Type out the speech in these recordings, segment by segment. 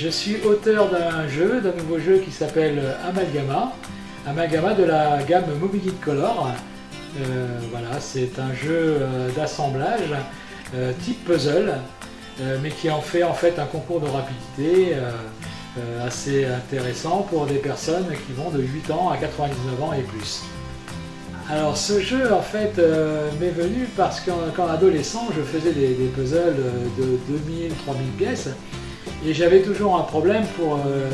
Je suis auteur d'un jeu, d'un nouveau jeu qui s'appelle Amalgama. Amalgama de la gamme Mobility Color. Euh, voilà, c'est un jeu euh, d'assemblage euh, type puzzle, mais qui en fait en fait un concours de rapidité assez intéressant pour des personnes qui vont de 8 ans à 99 ans et plus. Alors ce jeu en fait m'est venu parce qu'en adolescent je faisais des, des puzzles de 2000-3000 pièces et j'avais toujours un problème pour, euh,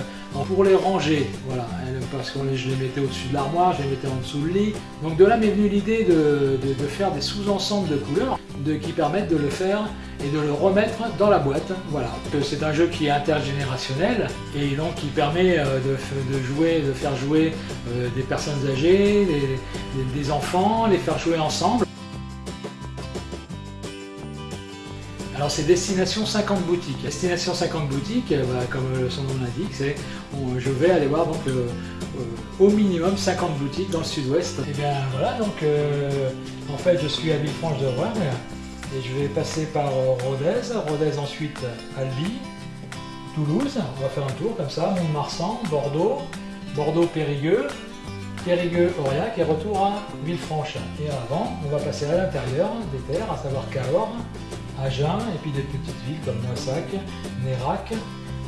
pour les ranger, voilà, parce que je les mettais au-dessus de l'armoire, je les mettais en dessous le lit. Donc de là m'est venue l'idée de, faire des sous-ensembles de couleurs de, qui permettent de le faire et de le remettre dans la boîte. Voilà. C'est un jeu qui est intergénérationnel et donc qui permet euh, de, jouer, de faire jouer euh, des personnes âgées, des enfants, les faire jouer ensemble. Alors c'est Destination 50 boutiques. Destination 50 boutiques, euh, comme son nom l'indique, c'est je vais aller voir euh, euh, au minimum 50 boutiques dans le sud-ouest. Et bien voilà, donc en fait je suis à Villefranche de Rouergue et je vais passer par Rodez, Rodez ensuite Albi, Toulouse, on va faire un tour comme ça, Mont-de-Marsan, Bordeaux, Bordeaux-Périgueux, Périgueux-Aurillac et retour à Villefranche. Et avant, on va passer à l'intérieur des terres, à savoir Cahors, Agen, et puis des petites villes comme Moissac, Nérac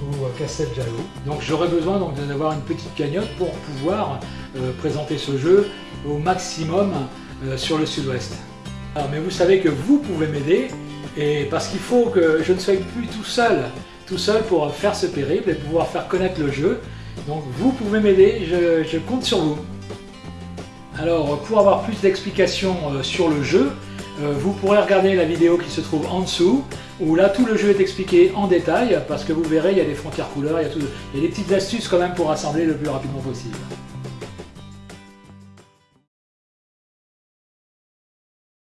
ou euh, Casteljalou. Donc j'aurais besoin d'avoir une petite cagnotte pour pouvoir euh, présenter ce jeu au maximum euh, sur le sud-ouest. Mais vous savez que vous pouvez m'aider, et parce qu'il faut que je ne sois plus tout seul, tout seul pour faire ce périple et pouvoir faire connaître le jeu. Donc vous pouvez m'aider, je, compte sur vous. Alors pour avoir plus d'explications sur le jeu, vous pourrez regarder la vidéo qui se trouve en dessous, où là tout le jeu est expliqué en détail, parce que vous verrez, il y a des frontières couleurs, il y a, il y a des petites astuces quand même pour assembler le plus rapidement possible.